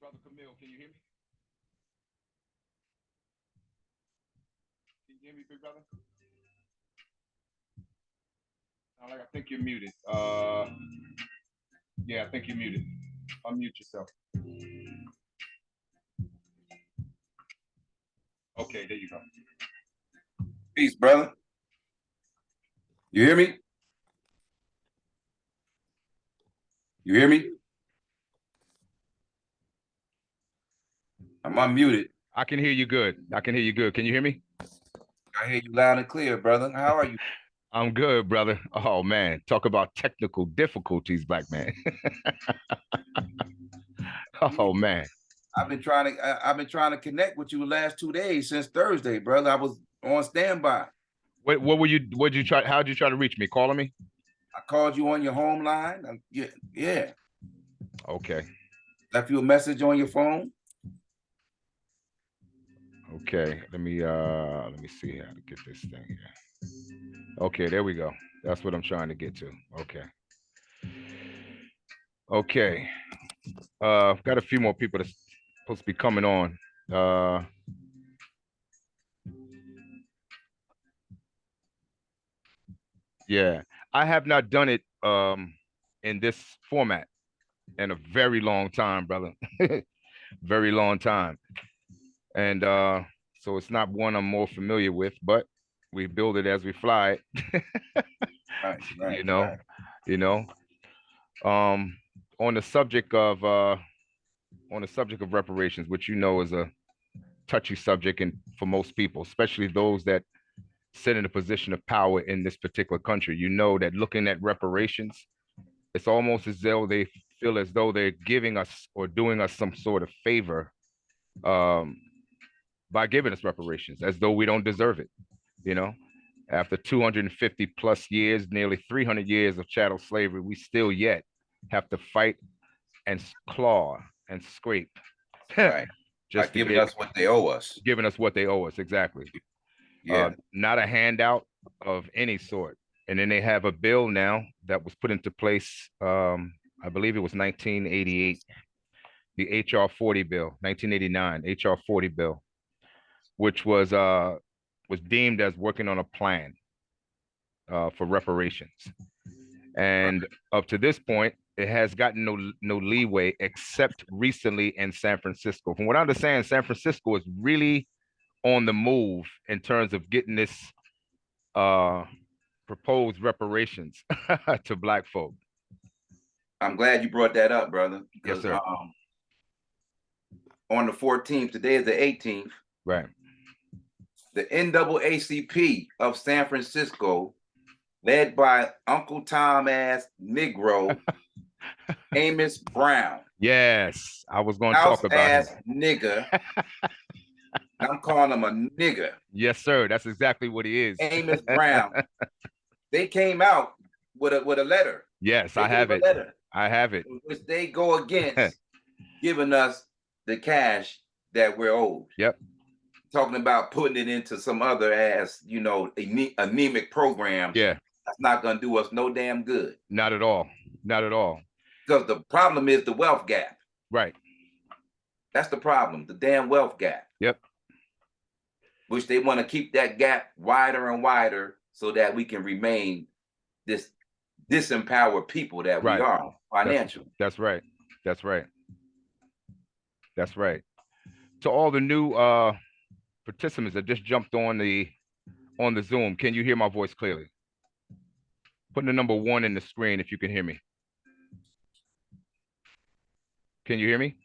Brother Camille, can you hear me? Can you hear me, big brother? Sound like I think you're muted. Uh, yeah, I think you're muted. Unmute yourself. Okay, there you go. Peace, brother. You hear me? You hear me? I'm unmuted. I can hear you good. I can hear you good. Can you hear me? I hear you loud and clear, brother. How are you? I'm good, brother. Oh man, talk about technical difficulties, black man. oh man. I've been trying to I, have been trying to connect with you the last two days since Thursday, brother. I was on standby. What what were you what did you try how did you try to reach me? Calling me? I called you on your home line. Uh, Yeah, yeah. Okay. Left you a message on your phone. Okay. Let me uh let me see how to get this thing here. Okay, there we go. That's what I'm trying to get to. Okay. Okay. Uh I've got a few more people that's supposed to be coming on. Uh Yeah, I have not done it um in this format in a very long time, brother. very long time. And uh so it's not one I'm more familiar with, but we build it as we fly it. Right, right. you know, right. you know. Um on the subject of uh on the subject of reparations, which you know is a touchy subject and for most people, especially those that sit in a position of power in this particular country. You know that looking at reparations, it's almost as though they feel as though they're giving us or doing us some sort of favor um, by giving us reparations, as though we don't deserve it. You know, after 250 plus years, nearly 300 years of chattel slavery, we still yet have to fight and claw and scrape. Right. Just giving us what they owe us. giving us what they owe us exactly Yeah. uh, not a handout of any sort and then they have a bill now that was put into place um i believe it was 1988 the hr 40 bill 1989 hr 40 bill which was uh was deemed as working on a plan uh for reparations and up to this point it has gotten no no leeway except recently in san francisco from what i understand san francisco is really on the move in terms of getting this uh proposed reparations to black folk. I'm glad you brought that up, brother. Yes, sir. um, on the 14th, today is the 18th. Right. The NAACP of San Francisco, led by Uncle Tom ass Negro, Amos Brown, Yes, I was going to talk about ass him. nigger. I'm calling him a nigger, Yes, sir. That's exactly what he is. Amos Brown. they came out with a with a letter. Yes, They I have it. letter I have it. which they go against giving us the cash that we're owed. Yep. Talking about putting it into some other ass, you know, ane- anemic program. Yeah, That's not gonna do us no damn good. not at all. Not at all. Because the problem is the wealth gap. Right. That's the problem, the damn wealth gap. Yep. Which they want to keep that gap wider and wider so that we can remain this disempowered people that Right. we are financially. That's right. That's right. That's right. To all the new uh participants that just jumped on the on the Zoom, can you hear my voice clearly? Put the number one in the screen if you can hear me. Can you hear me?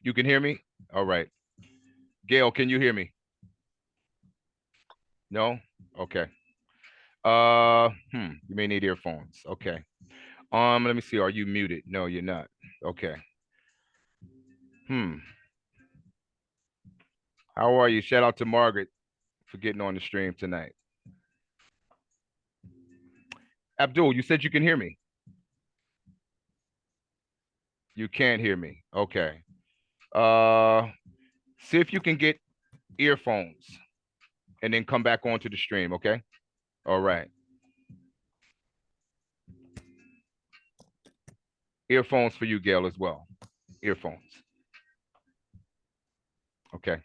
You can hear me? All right. Gail, can you hear me? No? Okay. Uh, hmm, you may need earphones. Okay. Um, let me see. Are you muted? No, you're not. Okay. Hmm. How are you? Shout out to Margaret for getting on the stream tonight. Abdul, you said you can hear me. You can't hear me. Okay. Uh, see if you can get earphones and then come back onto the stream. Okay. All right. Earphones for you, Gail, as well. earphones. Okay.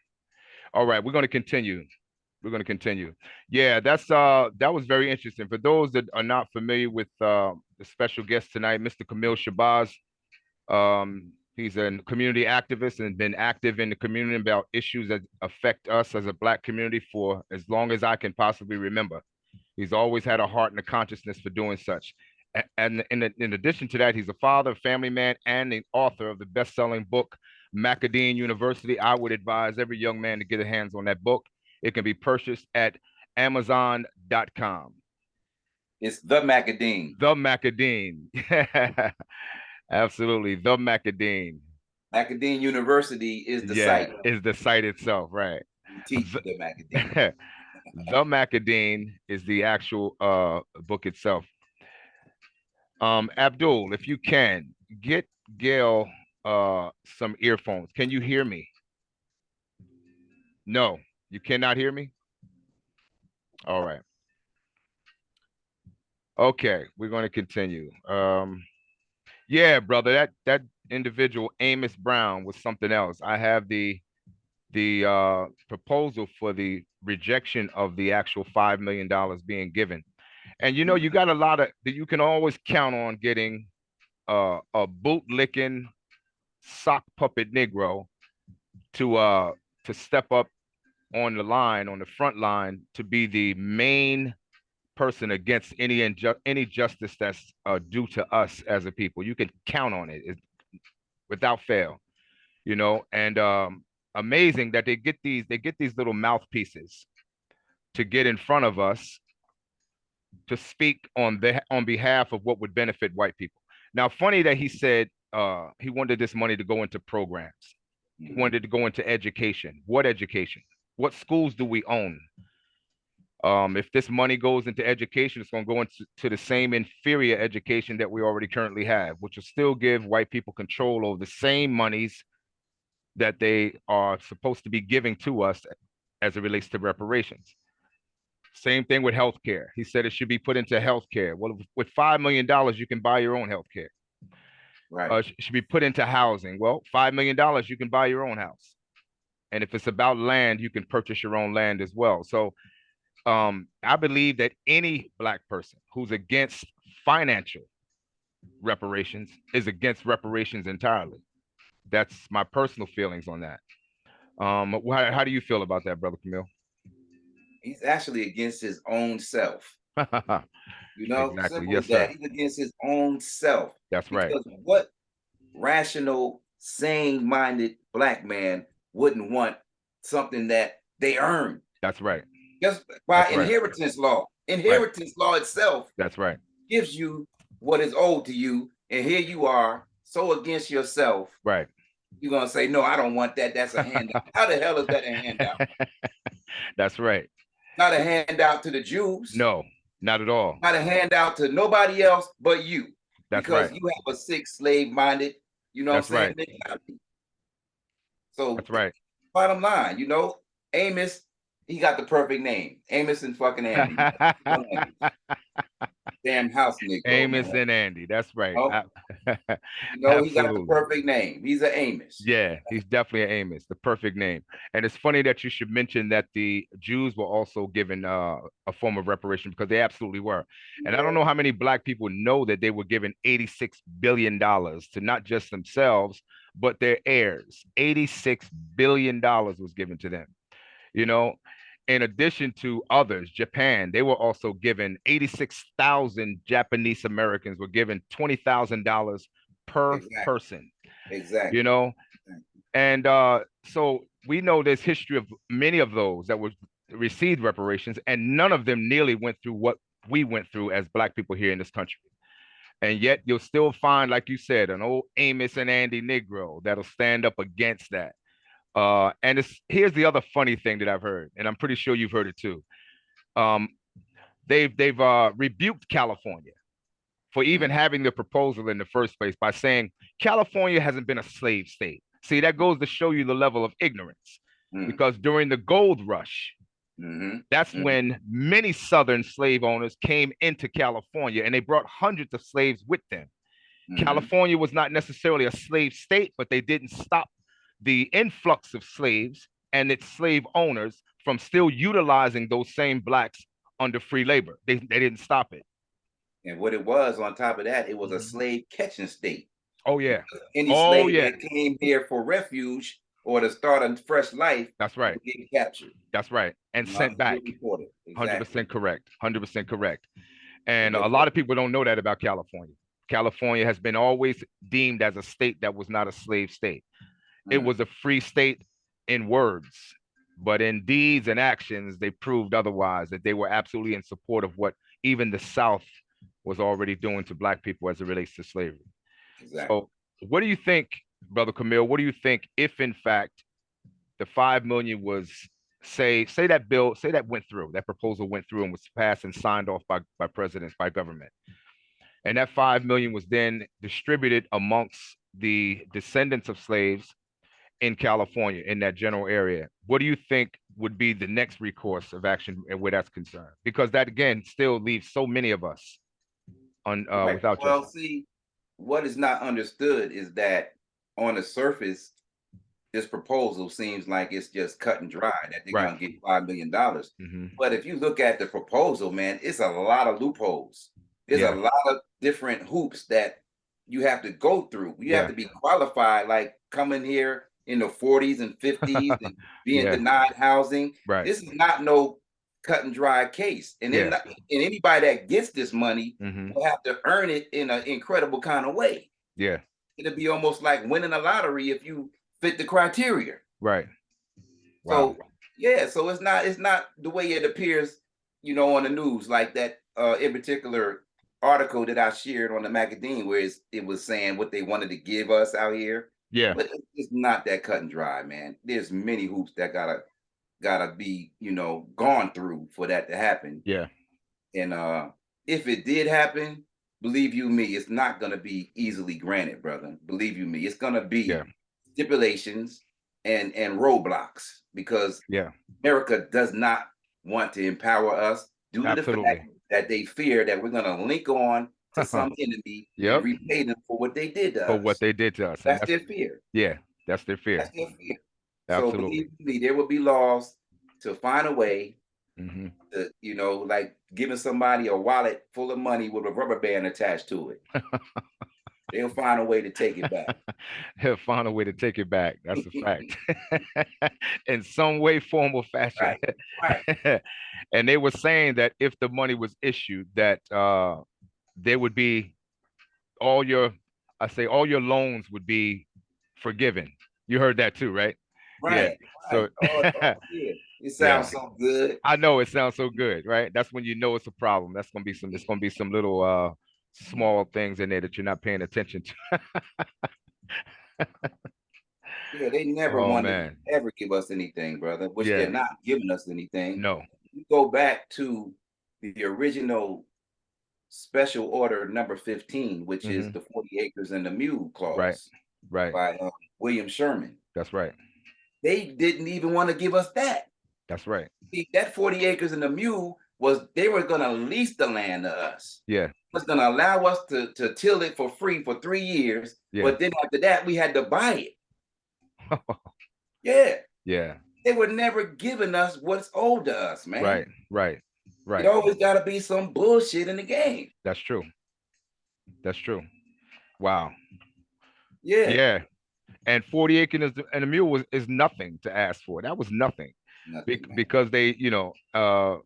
All right, we're going to continue. We're going to continue. Yeah, that's uh that was very interesting. For those that are not familiar with uh, the special guest tonight, Mr. Camille Shabazz. Um, he's a community activist and been active in the community about issues that affect us as a black community for as long as I can possibly remember. He's always had a heart and a consciousness for doing such. And in, in addition to that, he's a father, family man, and the author of the best-selling book, Macadine University. I would advise every young man to get their hands on that book. It can be purchased at amazon.com. It's the Macadine. The Macadine. Absolutely. The Macadine. Macadine University is the yeah, site. Is the site itself, right. teach the, the Macadine. the Macadine is the actual uh book itself. Um, Abdul, if you can, get Gail uh some earphones. Can you hear me? No, you cannot hear me? All right. Okay, we're going to continue. Um, yeah, brother, that that individual Amos Brown was something else. I have the the uh, proposal for the rejection of the actual five million dollars being given, and you know you got a lot of that you can always count on getting uh, a bootlicking sock puppet Negro to uh to step up on the line on the front line to be the main person against any inju- any justice that's uh, due to us as a people. You can count on it, it without fail, you know. And um, amazing that they get these they get these little mouthpieces to get in front of us to speak on the on behalf of what would benefit white people. Now, funny that he said uh, he wanted this money to go into programs. He Mm-hmm. wanted to go into education. What education? What schools do we own? Um, if this money goes into education, it's going to go into to the same inferior education that we already currently have, which will still give white people control over the same monies that they are supposed to be giving to us as it relates to reparations. Same thing with healthcare. He said it should be put into healthcare. Well, with five million dollars, you can buy your own healthcare. Right. Uh, should be put into housing. Well, five million dollars, you can buy your own house. And if it's about land, you can purchase your own land as well. So um, I believe that any black person who's against financial reparations is against reparations entirely. That's my personal feelings on that. Um, how, how do you feel about that, brother Camille? He's actually against his own self. You know, Exactly. Yes, that. sir. He's against his own self. That's right. Because what rational, sane-minded black man wouldn't want something that they earned That's right. just by That's right. inheritance law? Inheritance law itself That's right. gives you what is owed to you, and here you are so against yourself. Right. You're gonna say, "No, I don't want that. That's a handout." How the hell is that a handout? That's right. Not a handout to the Jews. No, not at all. not a handout to nobody else but you. That's right. because right. you have a sick slave minded, you know That's what I'm saying? mentality. So That's right. bottom line, you know, Amos, he got the perfect name. Amos and fucking Andy. Damn house nigga. Amos and Andy. That's right. Oh, I- You know, he got the perfect name. He's an Amos. yeah, he's definitely an Amos, the perfect name. And it's funny that you should mention that the Jews were also given uh, a form of reparation because they absolutely were. And I don't know how many black people know that they were given 86 billion dollars to not just themselves, but their heirs. 86 billion dollars was given to them. You know, in addition to others, Japan, they were also given 86,000 Japanese Americans were given $20,000 per Exactly. person Exactly. you know and uh so we know there's history of many of those that were received reparations and none of them nearly went through what we went through as black people here in this country and yet you'll still find like you said an old amos and andy negro that'll stand up against that uh and it's here's the other funny thing that i've heard and i'm pretty sure you've heard it too um they've they've uh rebuked california for even having the proposal in the first place by saying California hasn't been a slave state. See, that goes to show you the level of ignorance Mm, because during the gold rush, mhm. that's Mhm. when many Southern slave owners came into California and they brought hundreds of slaves with them. Mhm. California was not necessarily a slave state, but they didn't stop the influx of slaves and its slave owners from still utilizing those same blacks under free labor. They, they didn't stop it. And what it was on top of that, it was a Mhm. slave catching state. Oh yeah, Any Oh, slave yeah. that came here for refuge or to start a fresh life that's right. get captured. That's right. And You know, sent back. reported. 100% correct. Hundred percent correct. And Okay. a lot of people don't know that about California. California has been always deemed as a state that was not a slave state. It Mm. was a free state in words, but in deeds and actions, they proved otherwise, that they were absolutely in support of what even the South was already doing to black people as it relates to slavery. Exactly. So what do you think, Brother Camille? What do you think if in fact the five million was say say that bill, say that went through, that proposal went through and was passed and signed off by by presidents, by government. And that five million was then distributed amongst the descendants of slaves in California in that general area. What do you think would be the next recourse of action and where that's concerned? Because that again still leaves so many of us on uh, Right. without well, justice. see, what is not understood is that on the surface, this proposal seems like it's just cut and dry that they're Right. gonna get five million dollars. Mhm. But if you look at the proposal, man, it's a lot of loopholes. There's Yeah. a lot of different hoops that you have to go through. You Yeah. have to be qualified, like coming here in the 40s and 50s and being Yeah. denied housing. Right. This is not no cut and dry case. And then Yeah. and anybody that gets this money Mhm. will have to earn it in an incredible kind of way. Yeah. It'll be almost like winning a lottery if you fit the criteria. Right. Wow. So yeah, so it's not it's not the way it appears, you know, on the news like that uh in particular article that I shared on the magazine where it's, it was saying what they wanted to give us out here. Yeah. But it's- not that cut and dry, man. There's many hoops that gotta gotta be, you know, gone through for that to happen. Yeah. And uh if it did happen, believe you me, it's not gonna be easily granted, brother. Believe you me, it's gonna be Yeah. stipulations and and roadblocks because Yeah. America does not want to empower us due to the fact that they fear that we're gonna link on to some enemy Yep. repay them for what they did to For us. what they did to us. and that's their fear. yeah, that's their fear. That's their fear. So Absolutely. believe me, there will be laws to find a way hmm to, you know, like giving somebody a wallet full of money with a rubber band attached to it. They'll find a way to take it back. They'll find a way to take it back. That's a fact. In some way, form, or fashion. Right. and they were saying that if the money was issued, that uh there would be all your I say all your loans would be forgiven. You heard that too, right? Right. so- right. Oh, oh, yeah. It sounds so good. I know it sounds so good, right? That's when you know it's a problem. That's gonna be some. It's gonna be some little uh small things in there that you're not paying attention to. Yeah, they never Oh, wanted to ever give us anything, brother, which Yeah. they're not giving us anything. No. You go back to the original special order number 15, which is Mhm. the 40 acres and the mule clause Right. Right. by um, William Sherman. That's right. They didn't even want to give us that. That's right. See, that 40 acres and the mule was they were going to lease the land to us. Yeah. was going to allow us to, to till it for free for three years. Yeah. But then after that, we had to buy it. Yeah. yeah. They were never giving us what's owed to us, man. Right. Right. Right. It always got to be some bullshit in the game. That's true. That's true. Wow. Yeah. Yeah. And 40 acres and a mule was is nothing to ask for. That was nothing. Nothing, Be- man. because they, you know, uh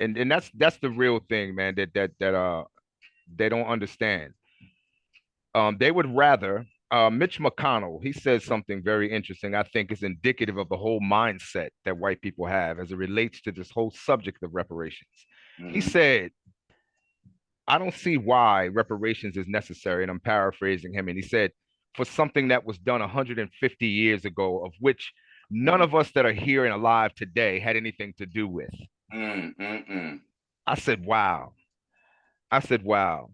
and and that's that's the real thing, man, that that that uh they don't understand. Um they would rather uh Mitch McConnell, he says something very interesting. I think is indicative of the whole mindset that white people have as it relates to this whole subject of reparations. He Mhm. said, I don't see why reparations is necessary. And I'm paraphrasing him. And he said, for something that was done 150 years ago, of which none of us that are here and alive today had anything to do with. Mm, mm, mm. I said, wow. I said, wow.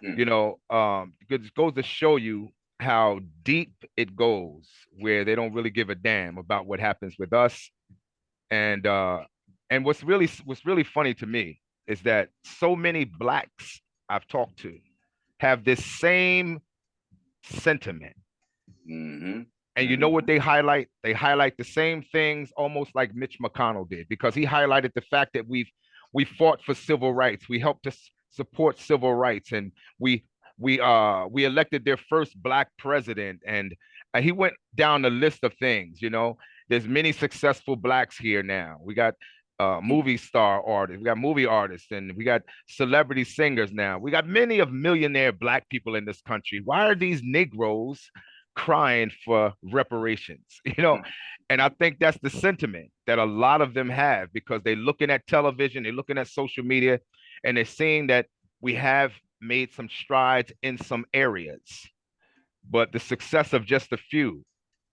Hmm. You know, um, because it goes to show you how deep it goes, where they don't really give a damn about what happens with us. And uh, and what's really what's really funny to me is that so many blacks I've talked to have this same sentiment. hmm And you know what they highlight? They highlight the same things almost like Mitch McConnell did, because he highlighted the fact that we've we fought for civil rights. We helped to support civil rights, and we we uh we elected their first black president. And uh, he went down the list of things. You know, there's many successful blacks here now. We got uh movie star artists, we got movie artists, and we got celebrity singers now. We got many of millionaire black people in this country. Why are these Negroes crying for reparations? You know, and I think that's the sentiment that a lot of them have because they're looking at television, they're looking at social media, and they're seeing that we have made some strides in some areas, but the success of just a few,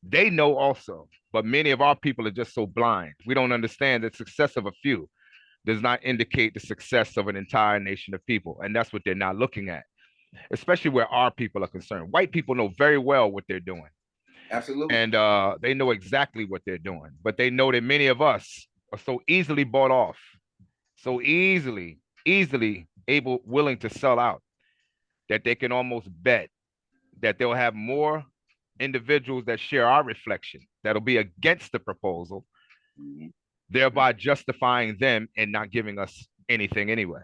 they know also. But many of our people are just so blind. We don't understand that success of a few does not indicate the success of an entire nation of people. And that's what they're not looking at, especially where our people are concerned. White people know very well what they're doing Absolutely. and uh, they know exactly what they're doing. But they know that many of us are so easily bought off, so easily, easily able, willing to sell out, that they can almost bet that they'll have more individuals that share our reflection that'll be against the proposal, Mhm. thereby justifying them and not giving us anything anyway.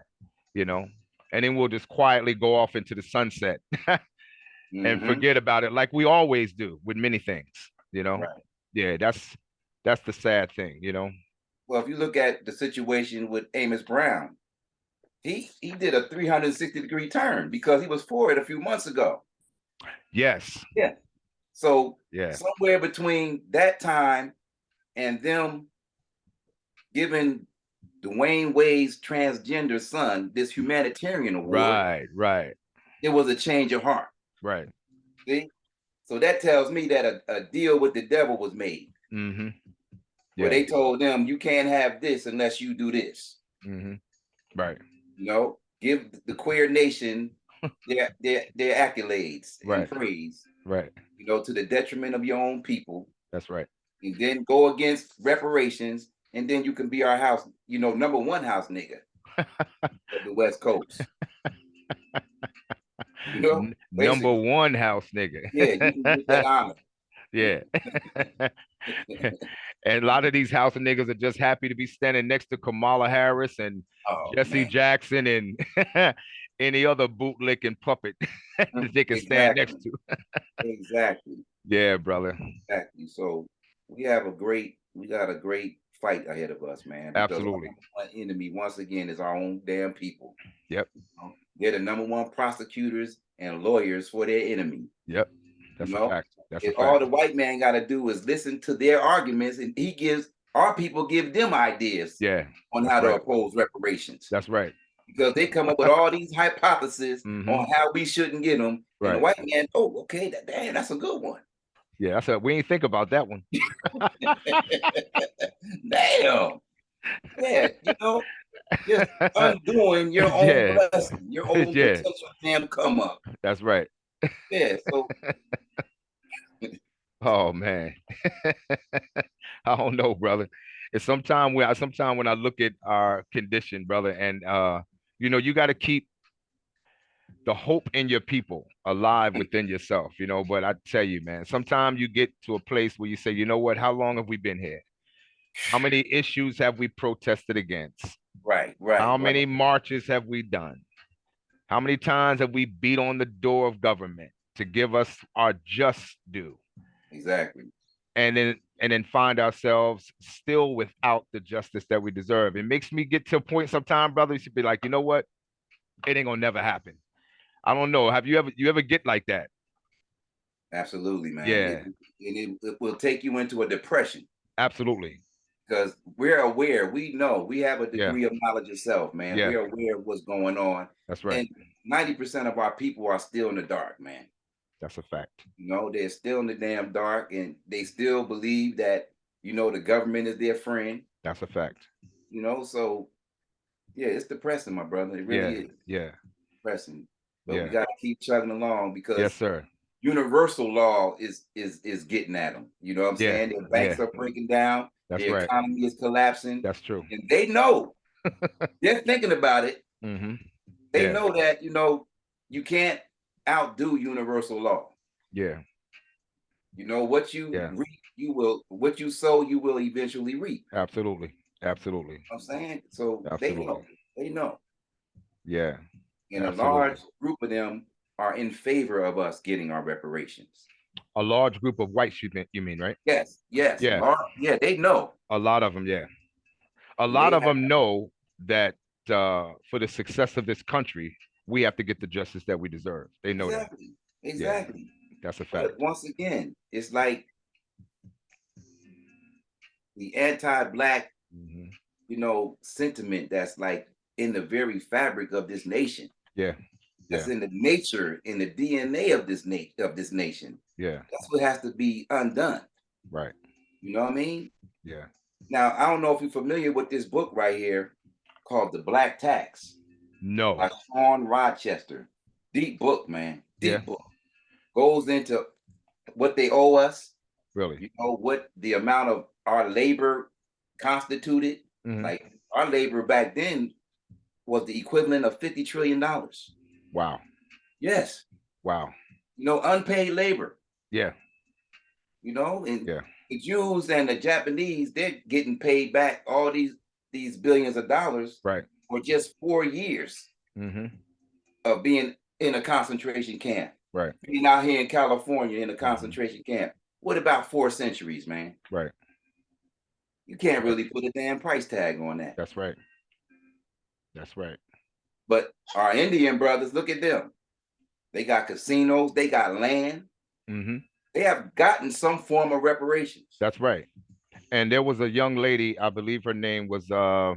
You know, and then we'll just quietly go off into the sunset and Mhm. forget about it like we always do with many things you know Right. yeah that's that's the sad thing you know Well, if you look at the situation with Amos Brown, he he did a 360 degree turn because he was for it a few months ago. yes. So yeah somewhere between that time and them giving Dwyane Wade's transgender son this humanitarian award, right right. it was a change of heart. right. See? So that tells me that a, a deal with the devil was made. Mm-hmm. Where they told them you can't have this unless you do this. mm-hmm. Right You know, give the queer nation their their, their accolades Right. and praise, right you know, to the detriment of your own people. that's right and then go against reparations, and then you can be our house, you know, number one house nigga of the West Coast. You know, number one house nigga yeah, you can get that honor. Yeah and a lot of these house niggas are just happy to be standing next to kamala harris and Oh, jesse man. jackson and any other bootlicking puppet that they can stand next to Exactly, yeah brother exactly. So we have a great, we got a great fight ahead of us, man. our Absolutely. one enemy, once again, is our own damn people. Yep. They're the number one prosecutors and lawyers for their enemy. Yep. That's know, a fact. That's a If all the white man got to do is listen to their arguments, and he gives our people give them ideas Yeah, on how to oppose reparations that's right. because they come up with all these hypotheses Mhm. on how we shouldn't get them. And the Right. white man, oh, okay, that, damn, that's a good one. Yeah, that's a we ain't think about that one. damn. Yeah, you know, just undoing your own Yeah. blessing, your own Yeah. potential damn come up. That's right. Yeah, so Oh man. I don't know, brother. It's sometime when I sometime when I look at our condition, brother, and uh, you know, you got to keep the hope in your people alive within yourself, you know. But I tell you, man, sometimes you get to a place where you say, you know what, how long have we been here? How many issues have we protested against? right, right. How right. many marches have we done? How many times have we beat on the door of government to give us our just due? Exactly. And then and then find ourselves still without the justice that we deserve. It makes me get to a point sometime, brother, you should be like, you know what? It ain't gonna never happen. I don't know. Have you ever you ever get like that? Absolutely, man. Yeah. It- and it, it will take you into a depression. Absolutely. Because we're aware, we know, we have a Yeah. degree of knowledge itself, man. Yeah. We're aware of what's going on. That's right. And 90% of our people are still in the dark, man. That's a fact. You know, they're still in the damn dark and they still believe that, you know, the government is their friend, That's a fact. you know. So yeah, it's depressing, my brother. It really Yeah. is Yeah. depressing. But Yeah. we gotta keep chugging along because Yes, sir. universal law is is is getting at them. You know what I'm Yeah, saying? Their banks yeah. are breaking down, That's the right. economy is collapsing. That's true. and they know they're thinking about it. hmm They Yeah. know that you know you can't outdo universal law. Yeah. You know what you Yeah. reap, you will what you sow, you will eventually reap. Absolutely. Absolutely. You know I'm saying so they know. They know. Yeah. And a large group of them are in favor of us getting our reparations. A large group of whites, you mean, you mean, right? Yes, yes, Yeah. yeah, they know. A lot of them, yeah. A lot They of them know that uh, for the success of this country, we have to get the justice that we deserve. They know that. exactly, exactly. That's a fact. But once again, it's like the anti-black, Mhm. you know, sentiment that's like in the very fabric of this nation. Yeah. That's in the nature, in the DNA of this nation of this nation. Yeah. That's what has to be undone. Right. You know what I mean? Yeah. Now, I don't know if you're familiar with this book right here called The Black Tax No. by Shawn Rochester. Deep book, man. Deep Yeah. book. Goes into what they owe us, Really. you know, what the amount of our labor constituted. Mhm. Like our labor back then was the equivalent of 50 trillion dollars. Wow. Yes. Wow. You know, unpaid labor, Yeah. you know, and Yeah. the Jews and the Japanese, they're getting paid back all these these billions of dollars Right. for just four years hmm of being in a concentration camp. Right. Being out here in California in a concentration camp. What about four centuries, man? Right. You can't really put a damn price tag on that. That's right. That's right. But our Indian brothers, look at them. They got casinos, they got land, hmm they have gotten some form of reparations. That's right. And there was a young lady, I believe her name was uh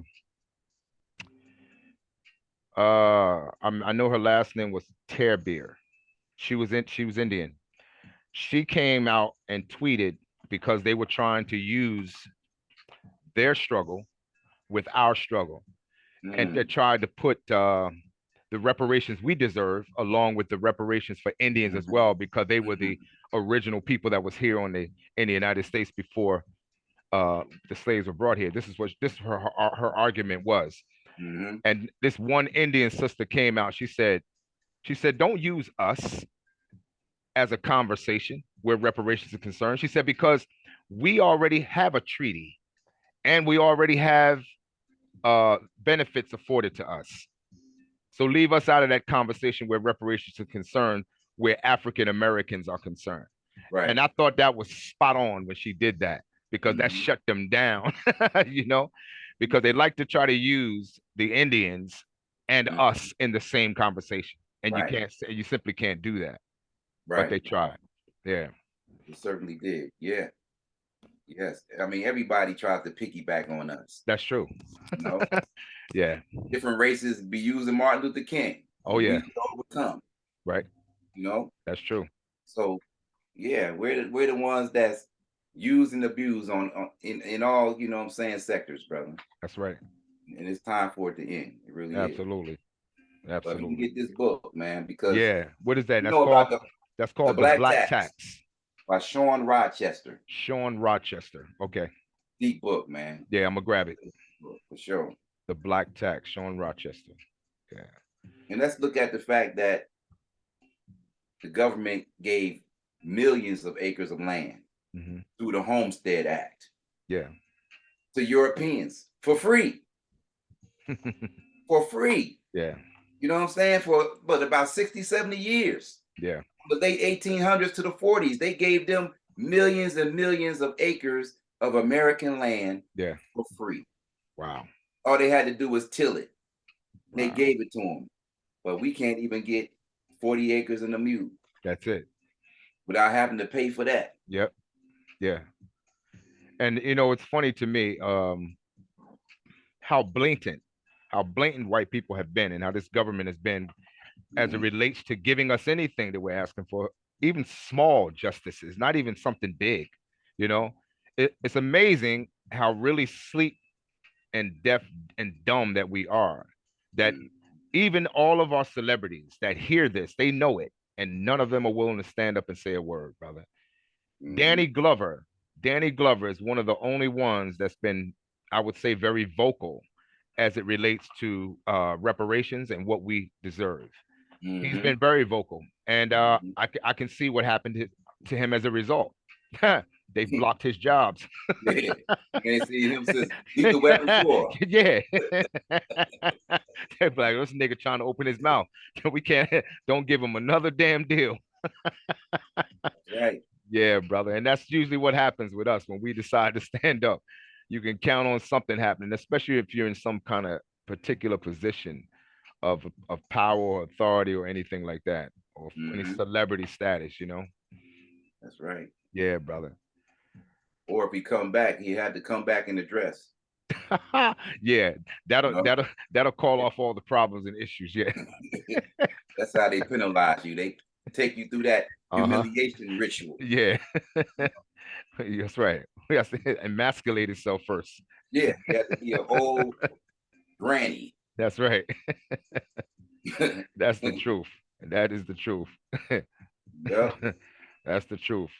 uh I'm, I know her last name was Terbeer. She was in she was Indian. She came out and tweeted because they were trying to use their struggle with our struggle and Mm, they tried to put uh the reparations we deserve along with the reparations for Indians as Mhm. well because they were the original people that was here on the in the United States before uh the slaves were brought here. This is what this her her, her argument was. mhm, And this one Indian sister came out. She said, she said, don't use us as a conversation where reparations are concerned. She said, because we already have a treaty and we already have uh benefits afforded to us. So leave us out of that conversation where reparations are concerned, where African Americans are concerned. Right. And I thought that was spot on when she did that because that Mhm. shut them down, you know, because they like to try to use the Indians and Mhm. us in the same conversation. And Right. you can't say, you simply can't do that, right. but they tried. Yeah, It certainly did. Yeah. Yes. I mean, everybody tries to piggyback on us. that's true. You know, Yeah. different races be using Martin Luther King. Oh, yeah, overcome. right. You know, That's true. so yeah, we're the we're the ones that's used and abused on, on in in all you know what I'm saying sectors, brother. That's right. And it's time for it to end. It really is. Absolutely. But you Absolutely. get this book, man, because Yeah. What is that? That's called, the that's called the Black Black Tax. Tax. By Shawn Rochester. Shawn Rochester. Okay. Deep book, man. Yeah, I'm gonna grab it. For sure. The Black Tax, Shawn Rochester. Yeah. And let's look at the fact that the government gave millions of acres of land hmm through the Homestead Act Yeah. to Europeans for free. For free. yeah. You know what I'm saying? For but about 60, 70 years. Yeah. The late 1800s to the 40s, they gave them millions and millions of acres of American land Yeah. for free. Wow. All they had to do was till it. They gave it to them. But we can't even get 40 acres in a mule That's it. without having to pay for that. Yep. Yeah. And you know, it's funny to me, um, how blatant, how blatant white people have been and how this government has been as it Mhm. relates to giving us anything that we're asking for, even small justices, not even something big, you know. It, it's amazing how really sleep and deaf and dumb that we are. That Mhm. even all of our celebrities that hear this, they know it, and none of them are willing to stand up and say a word, brother. Mhm. Danny Glover. Danny Glover is one of the only ones that's been, I would say, very vocal as it relates to uh, reparations and what we deserve. He's Mhm. been very vocal, and uh, Mhm. I, I can see what happened to, to him as a result. They've blocked his jobs. Yeah. You ain't seen him since Weapon 4. yeah. They're like, this nigga trying to open his mouth. We can't, don't give him another damn deal. Right. Yeah, brother. And that's usually what happens with us when we decide to stand up. You can count on something happening, especially if you're in some kind of particular position of of power or authority or anything like that, or any Mhm. celebrity status, you know? That's right. Yeah, brother. Or if he come back, he had to come back in the dress. yeah, that'll know? that'll that'll call off all the problems and issues. Yeah. That's how they penalize you. They take you through that Uh-huh. humiliation ritual. Yeah. That's right. We have to emasculate itself first. Yeah, you have to be a whole granny. That's right. That's the truth. That is the truth. yeah. That's the truth.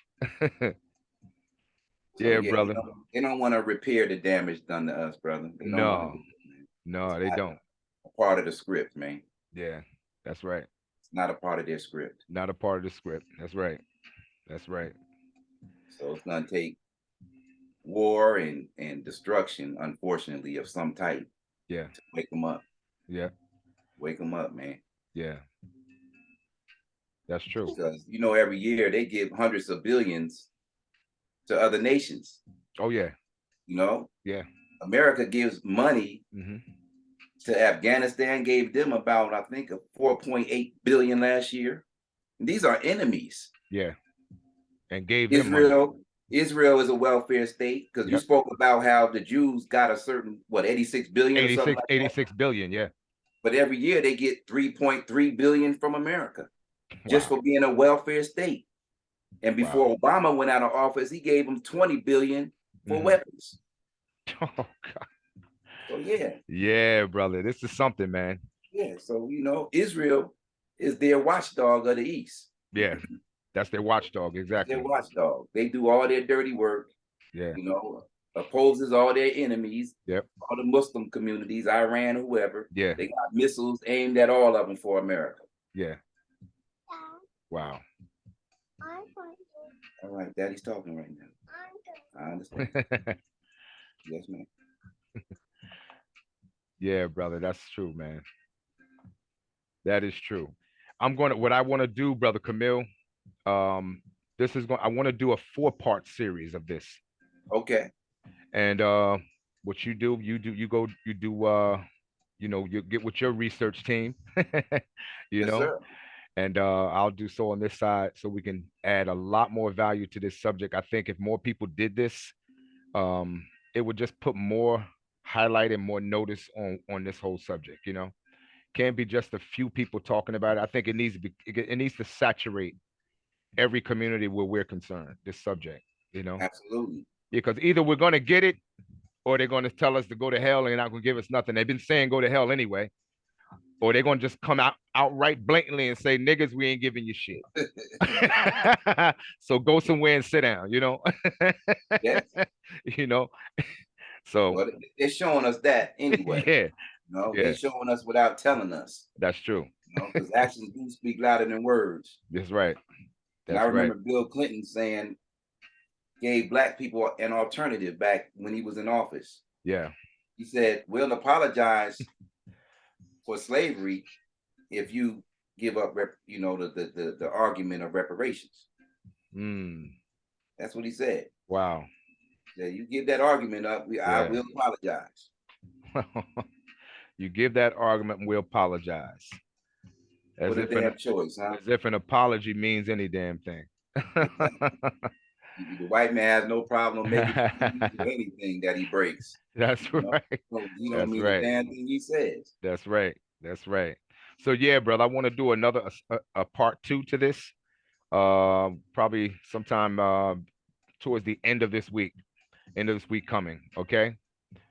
Yeah, they brother. don't- They don't want to repair the damage done to us, brother. Don't No. do it, man. No, they don't. A part of the script, man. Yeah, that's right. It's not a part of their script. Not a part of the script. That's right. That's right. So it's gonna take war and and destruction, unfortunately, of some type Yeah. wake them up. Yeah. Wake them up, man. Yeah. That's true. Because you know, every year they give hundreds of billions to other nations. Oh yeah. You know, Yeah. America gives money hmm to Afghanistan. Gave them about, I think, a 4.8 billion last year. And these are enemies. Yeah. And gave. Israel. Israel is a welfare state because you spoke about how the Jews got a certain what 86 billion or something 86, like that. 86 billion. Yeah. but every year they get 3.3 billion from America just for being a welfare state. And before Obama went out of office, he gave them 20 billion for Mhm. weapons. Oh, God. So yeah, Yeah, brother. This is something, man. yeah. So you know, Israel is their watchdog of the East. Yeah. That's their watchdog. Exactly. Their watchdog. They do all their dirty work. Yeah. You know, opposes all their enemies. Yep. All the Muslim communities, Iran, whoever. Yeah. They got missiles aimed at all of them for America. Yeah. Wow. All right, Daddy's talking right now. I understand. yes, ma'am. Yeah, brother, that's true, man. That is true. I'm gonna what I want to do, brother Camille. Um, this is going. I want to do a four-part series of this, Okay. and uh, what you do, you do, you go, you do. Uh, you know, you get with your research team. you Yes, know, sir. and uh, I'll do so on this side so we can add a lot more value to this subject. I think if more people did this, um, it would just put more highlight and more notice on on this whole subject. You know, can't be just a few people talking about it. I think it needs to be it, it needs to saturate every community where we're concerned. This subject, you know, Absolutely. because either we're going to get it or they're going to tell us to go to hell and they're not going to give us nothing. They've been saying go to hell anyway. Or they're going to just come out outright blatantly and say, niggas, we ain't giving you shit. so go somewhere and sit down, you know? Yes. you know? So But they're showing us that anyway. yeah, You know, yeah. they're showing us without telling us. that's true. You know, because actions do speak louder than words. That's right. And That's I right. remember Bill Clinton saying, gave black people an alternative back when he was in office. Yeah. He said, "We'll apologize for slavery if you give up, rep, you know, the, the the the argument of reparations." Mm, That's what he said. wow. Yeah, you give that argument up, we, I will apologize. you give that argument and we apologize. As What a if, an, choice, huh? as if an apology means any damn thing. The white man has no problem making anything that he breaks. That's You know, right. So he don't That's mean right. damn thing he says. That's right. That's right. So yeah, brother, I want to do another a, a part two to this. Uh, probably sometime uh, towards the end of this week. End of this week coming. Okay.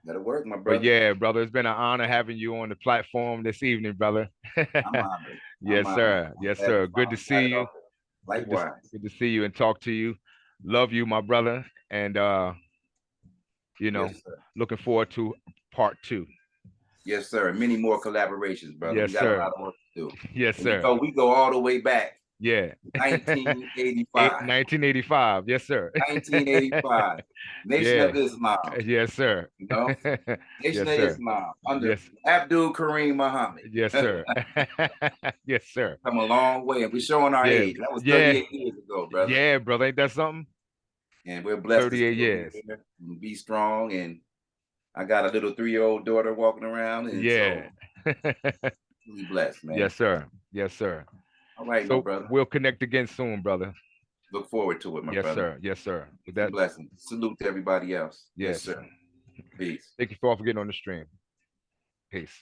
That'll work, my brother. But yeah, brother, it's been an honor having you on the platform this evening, brother. I'm yes, sir. Yes, sir. Good to see you. to- Good to, Likewise. good to see you and talk to you. Love you, my brother. And uh, you know, Yes, looking forward to part two. Yes, sir. Many more collaborations, brother. Yes, we got sir. a lot of work to do. Yes, And sir. go, we go all the way back, Yeah. Eight- 1985. 1985. Yes, sir. 1985. Nation of Islam. Yes, sir. You know, Nation Yes, of sir. Islam under Yes, Abdul Kareem Muhammad. yes, sir. yes, sir. Come a long way, and we're showing our Yeah. age. That was Yeah. 38 years ago, brother. Yeah, brother. Ain't that something? And we're blessed. 38 years. Be strong. And I got a little three-year-old daughter walking around. And Yeah. So we blessed, man. yes, sir. Yes, sir. All right, So brother. we'll connect again soon, brother. Look forward to it, my Yes, brother. sir. Yes, sir. With That blessing. Salute to everybody else. yes, sir. Peace. Thank you for all for getting on the stream. Peace.